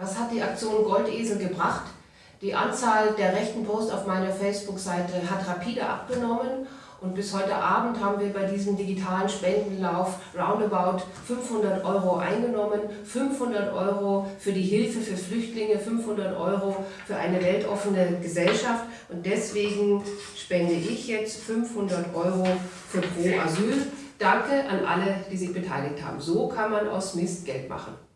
Was hat die Aktion Goldesel gebracht? Die Anzahl der rechten Posts auf meiner Facebook-Seite hat rapide abgenommen und bis heute Abend haben wir bei diesem digitalen Spendenlauf roundabout 500 Euro eingenommen. 500 Euro für die Hilfe für Flüchtlinge, 500 Euro für eine weltoffene Gesellschaft und deswegen spende ich jetzt 500 Euro für Pro Asyl. Danke an alle, die sich beteiligt haben. So kann man aus Mist Geld machen.